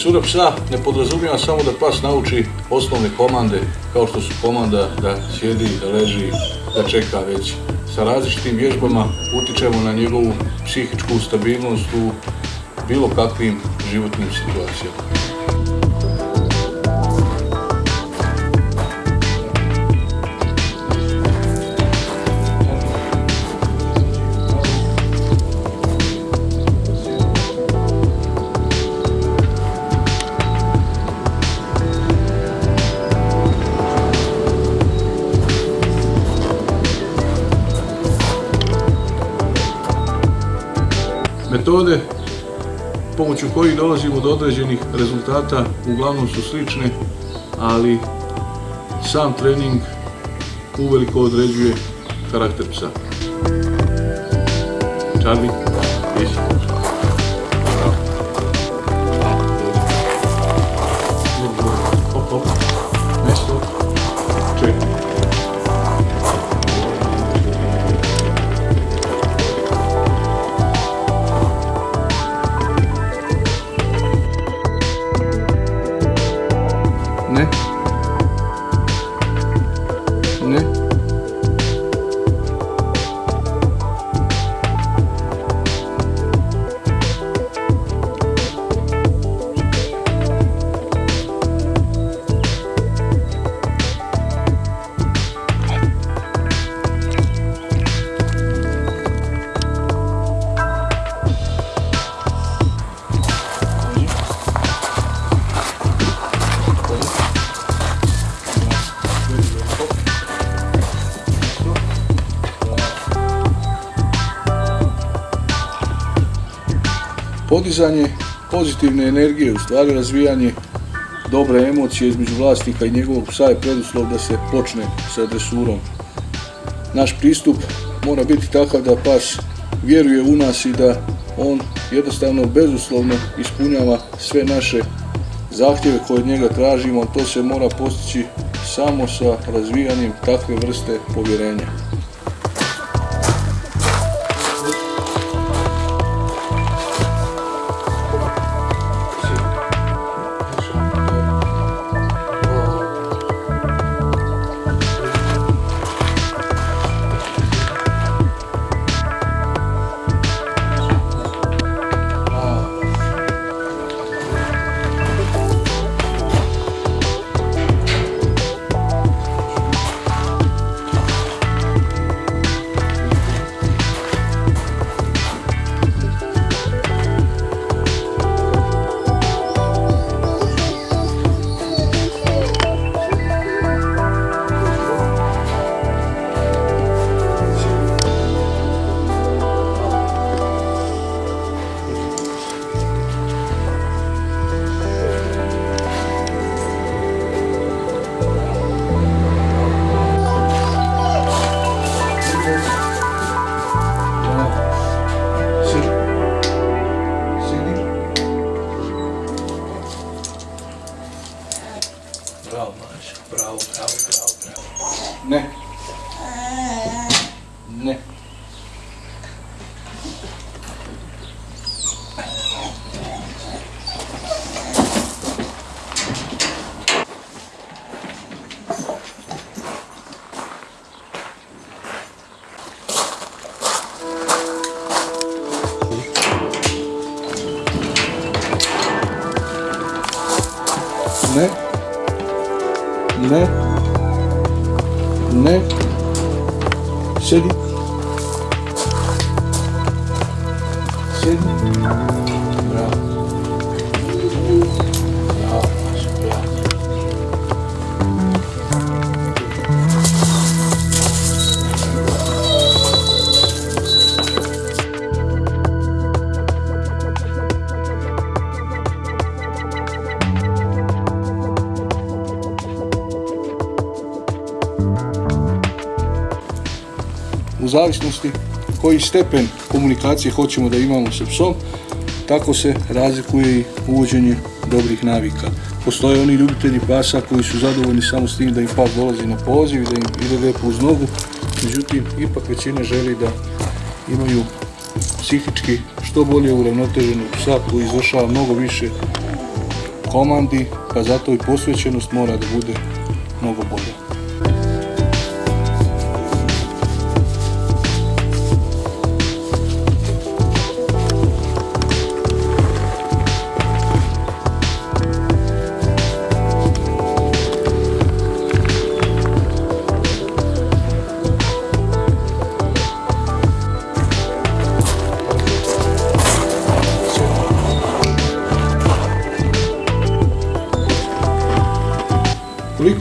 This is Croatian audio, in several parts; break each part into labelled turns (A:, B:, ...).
A: Dresura psa ne podrazumijeva samo da pas nauči osnovne komande, kao što su komanda da sjedi, da leži, da čeka već. Sa različitim vježbama utičemo na njegovu psihičku stabilnost u bilo kakvim životnim situacijama. Metode pomoću kojih dolazimo do određenih rezultata uglavnom su slične, ali sam trening uveliko određuje karakter psa. Charlie, Podizanje pozitivne energije, u stvari razvijanje dobre emocije između vlasnika i njegovog psa je preduslov da se počne sa dresurom. Naš pristup mora biti takav da pas vjeruje u nas i da on jednostavno bezuslovno ispunjava sve naše zahtjeve koje od njega tražimo, to se mora postići samo sa razvijanjem takve vrste povjerenja. Ne. Ne. Zavisnosti koji stepen komunikacije hoćemo da imamo sa psom, tako se razlikuje i uvođenje dobrih navika. Postoje oni ljubitelji pasa koji su zadovoljni samo s tim da im pas dolazi na poziv i da im ide lijepo uz nogu, međutim, ipak većina želi da imaju psihički što bolje uravnoteženog psa koji izvršava mnogo više komandi, pa zato i posvećenost mora da bude mnogo bolja.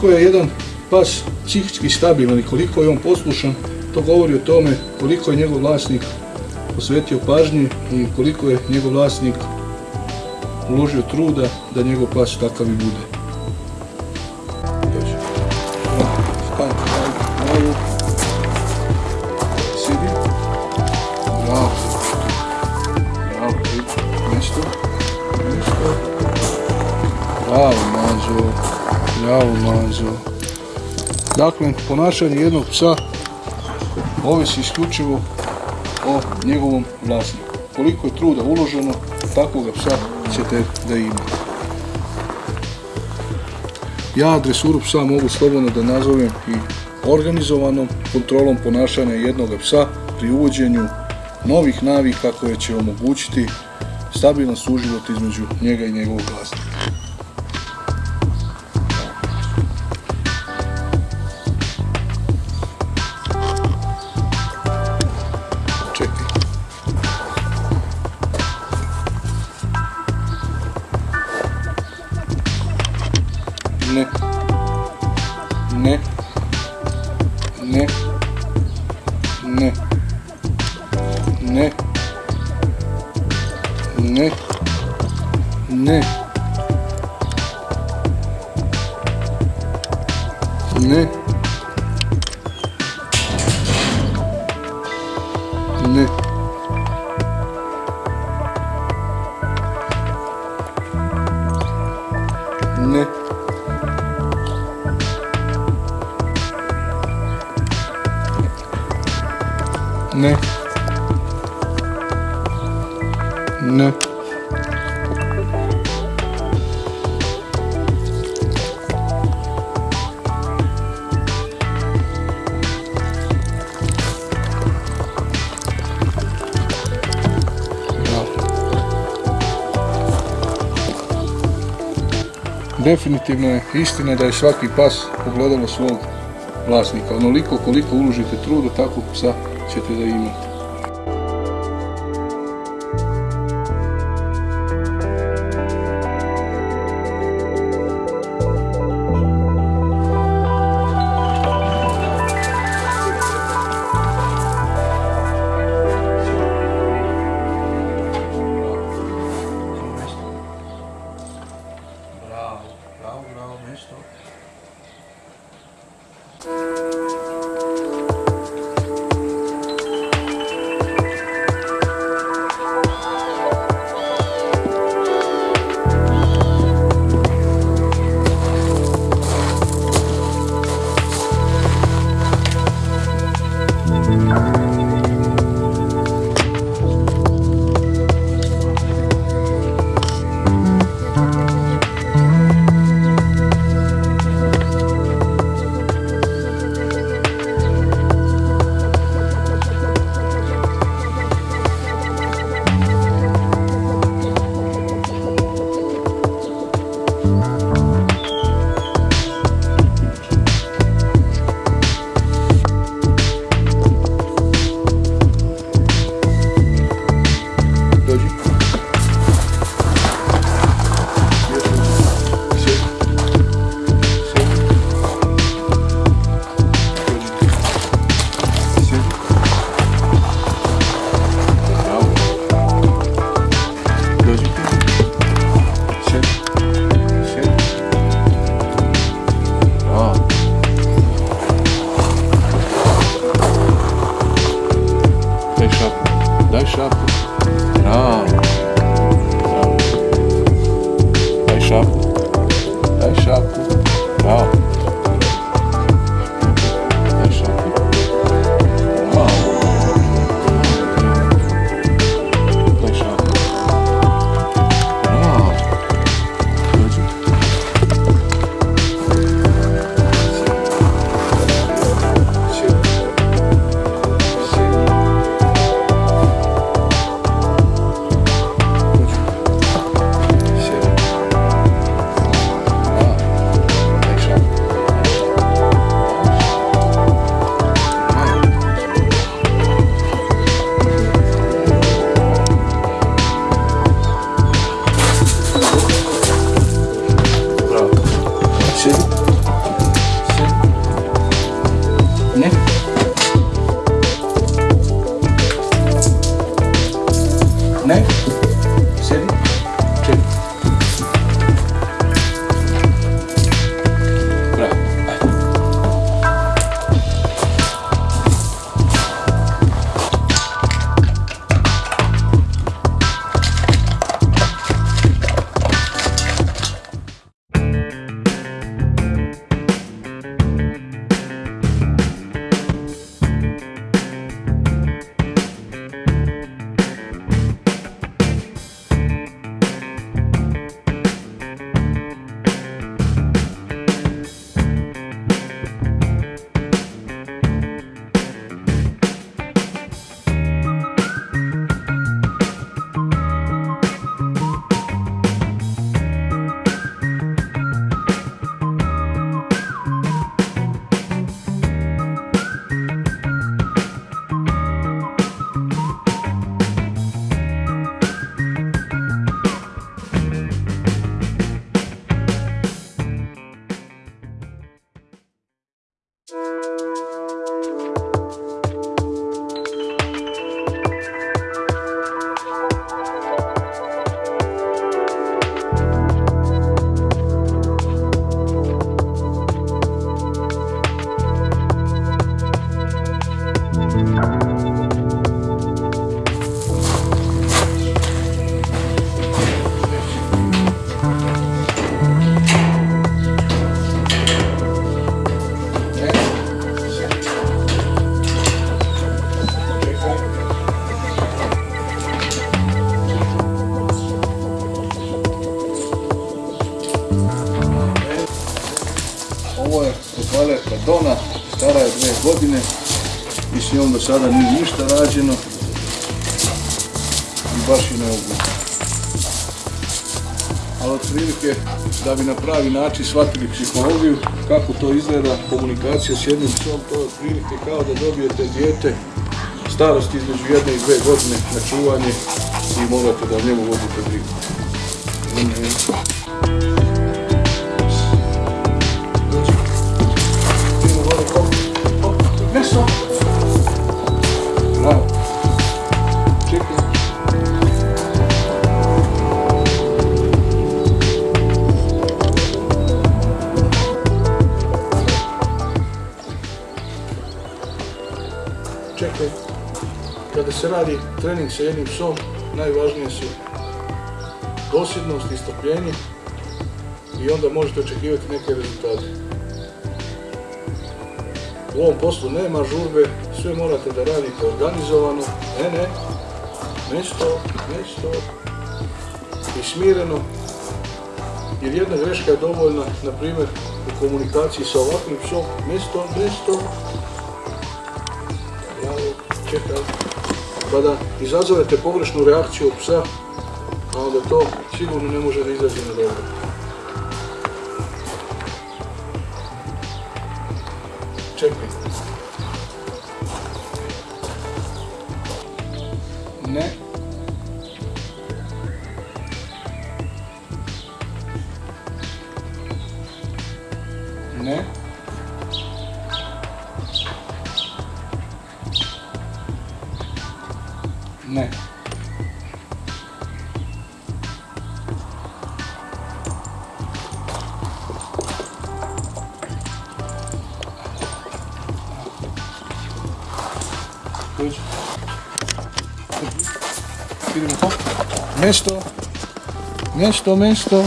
A: Je jedan pas psihički stabilan i koliko je on poslušan, to govori o tome koliko je njegov vlasnik posvetio pažnje i koliko je njegov vlasnik uložio truda da njegov pas takav i bude. Dođi. Bravo, Mađo. Dakle, ponašanje jednog psa ovisi isključivo o njegovom vlasniku. Koliko je truda uloženo, takvoga psa ćete da ima. Ja dresuru psa mogu slobodno da nazovem i organizovanom kontrolom ponašanja jednog psa pri uvođenju novih navika koje će omogućiti stabilan suživot između njega i njegovog vlasnika. Ne. Ne. Definitivno je istina da je svaki pas pogledalo svog vlasnika. Onoliko koliko uložite truda, takvog psa что-то за имя. Sada nije ništa rađeno i baš je neugodno. Ali otprilike da bi na pravi način shvatili psihologiju, kako to izgleda komunikacija s jednim psom, to je otprilike kao da dobijete dijete starosti između jedne i dve godine na čuvanje i morate da njemu vodite brigu. Trening sa jednim psom, najvažnije su dosljednost i i onda možete očekivati neke rezultate. U ovom poslu nema žurbe, sve morate da radite organizovano, ne, ne, nešto, nešto i smireno, jer jedna greška je dovoljna, na primjer, u komunikaciji sa ovakvim psom, nešto, nešto, bravo, čekaj, kada izazovete pogrešnu reakciju psa, onda to sigurno ne može da izađe na dobro. Idemo to. Nešto. Nešto, nešto.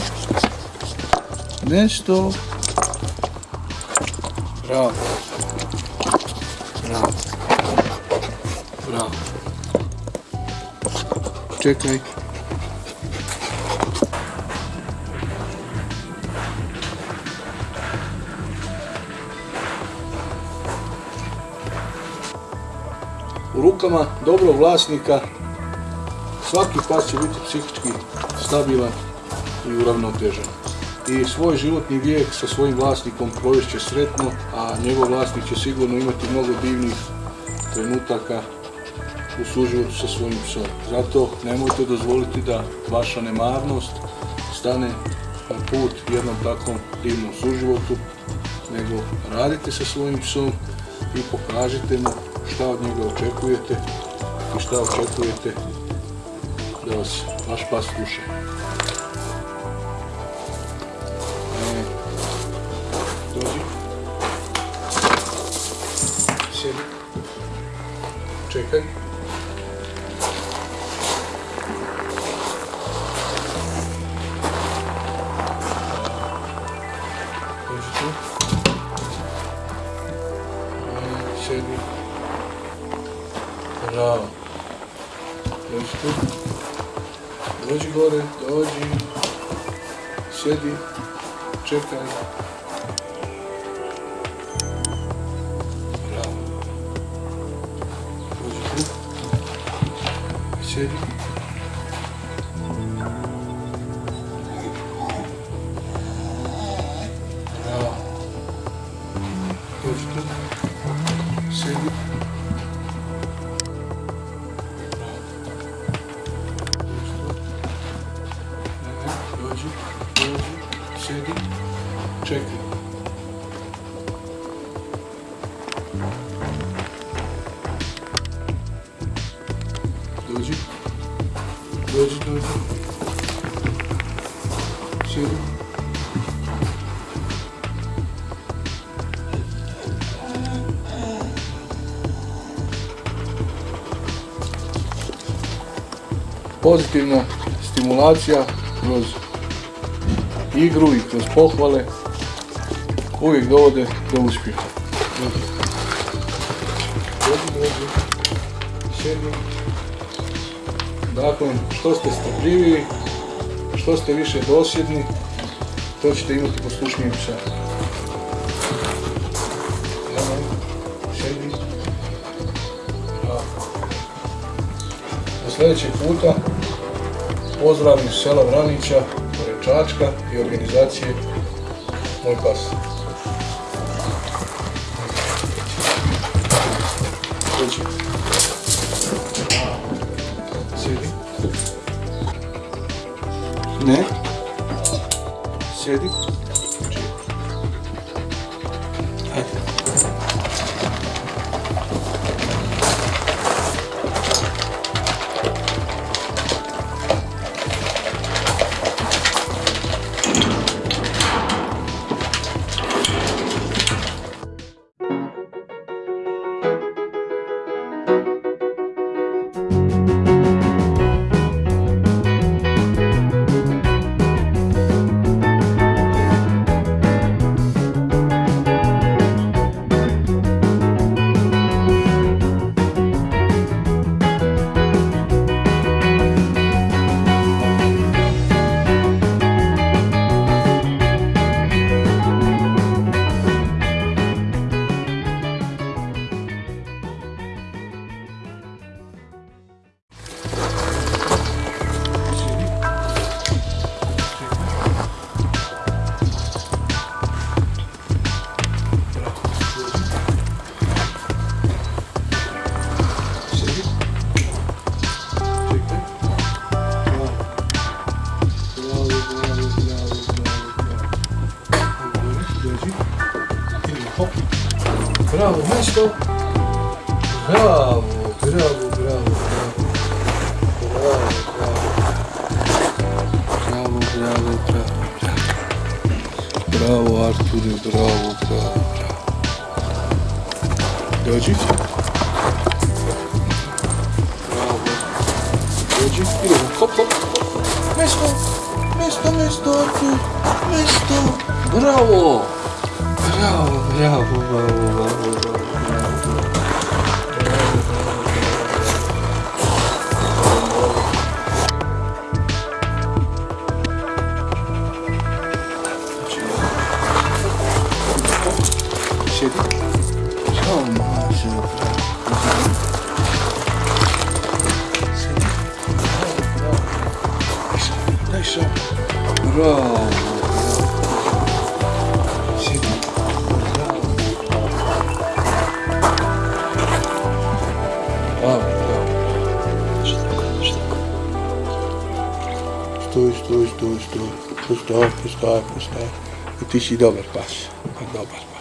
A: Nešto. Bravo. Bravo. Bravo. Čekaj. U rukama dobrog vlasnika svaki pas će biti psihički stabilan i uravnotežen. I svoj životni vijek sa svojim vlasnikom provest sretno, a njegov vlasnik će sigurno imati mnogo divnih trenutaka u suživotu sa svojim psom. Zato nemojte dozvoliti da vaša nemarnost stane na put jednom takvom divnom suživotu, nego radite sa svojim psom i pokažite mu šta od njega očekujete i šta očekujete da vas vaš pas sluša. E, dođi. Sjedi. Čekaj. Dođi Dođi gore, dođi. Sjedi. Čekaj. Dođi. Dođi tu. Čekaj. Dođi, dođi. Pozitivna stimulacija kroz igru i kroz pohvale uvijek dovode do uspjeha. Dakle, što ste strpljiviji, što ste više dosljedni, to ćete imati poslušniji psa. Do sljedećeg puta pozdrav iz sela Vranića, pored Čačka i organizacije Moj pas. Sjedi. Bravo, Arture, bravo, bravo, bravo. Dođi. Bravo. Dođi, idemo, hop, hop, hop. Mesto, mesto, mesto, Artur, mesto. Bravo. Bravo, bravo, bravo, bravo, bravo. Sjedi. Bravo, bravo. Sjedi. Bravo. Bravo, bravo. Stoj, stoj, stoj, stoj. Stoj, stoj, stoj, stoj. I ti si dobar pas. Dobar.